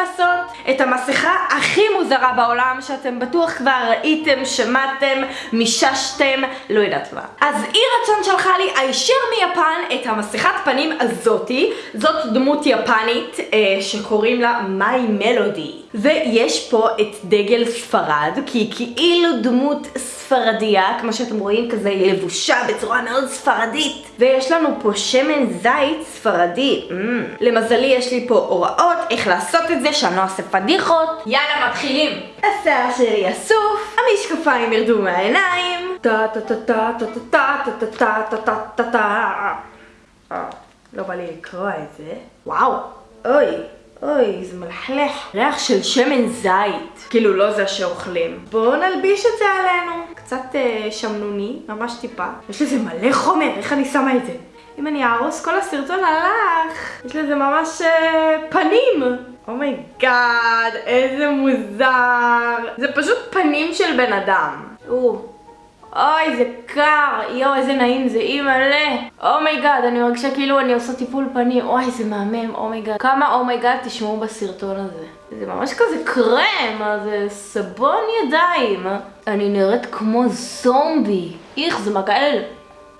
לעשות את המסכה הכי מוזרה בעולם שאתם בטוח כבר ראיתם, שמעתם, מיששתם, לא יודעת מה. אז אי רצון שלחה לי הישר מיפן את המסכת פנים הזאתי, זאת דמות יפנית אה, שקוראים לה מיי מלודי. ויש פה את דגל ספרד, כי כאילו דמות ספרדיה, כמו שאתם רואים, כזה היא לבושה בצורה מאוד ספרדית. ויש לנו פה שמן זית ספרדי. Mm. למזלי יש לי פה הוראות איך לעשות את זה, שאני לא אעשה פדיחות. יאללה, מתחילים. השיער שלי אסוף, המשקפיים ירדו מהעיניים. אה, לא בא לי לקרוא את זה. וואו, אוי. אוי, זה מלכלך. ריח של שמן זית. כאילו, לא זה שאוכלים. בואו נלביש את זה עלינו. קצת אה, שמנוני, ממש טיפה. יש לזה מלא חומר, איך אני שמה את זה? אם אני אהרוס כל הסרטון הלך. יש לזה ממש אה, פנים. oh my god, oh איזה מוזר. זה פשוט פנים של בן אדם. או. אוי, זה קר, יואו, איזה נעים זה, אימא'לה. oh my god, אני מרגישה כאילו אני עושה טיפול פנים, אוי, זה מהמם, oh my god. כמה oh my god תשמעו בסרטון הזה. זה ממש כזה קרם, זה סבון ידיים. אני נראית כמו זומבי. איך, זה מגעיל.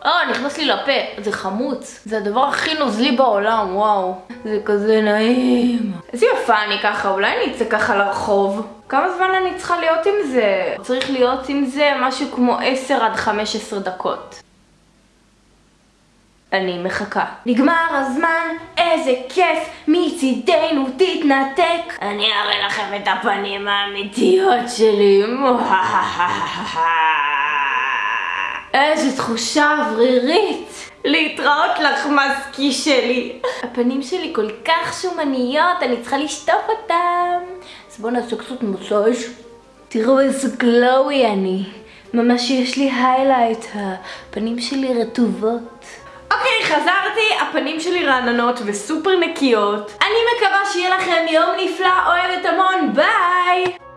אה, נכנס לי לפה, זה חמוץ. זה הדבר הכי נוזלי בעולם, וואו. זה כזה נעים. איזה יפה אני ככה, אולי אני אצא ככה לרחוב. כמה זמן אני צריכה להיות עם זה? צריך להיות עם זה משהו כמו 10 עד 15 דקות. אני מחכה. נגמר הזמן, איזה כיף, מצידנו תתנתק. אני אראה לכם את הפנים האמיתיות שלי. איזה תחושה אוורירית. להתראות לך מסקי שלי. הפנים שלי כל כך שומניות, אני צריכה לשטוף אותם. אז בואו נעשה קצת מסאז'. תראו איזה גלואי אני. ממש יש לי היילייט, הפנים שלי רטובות. אוקיי, חזרתי, הפנים שלי רעננות וסופר נקיות. אני מקווה שיהיה לכם יום נפלא, אוהבת המון, ביי!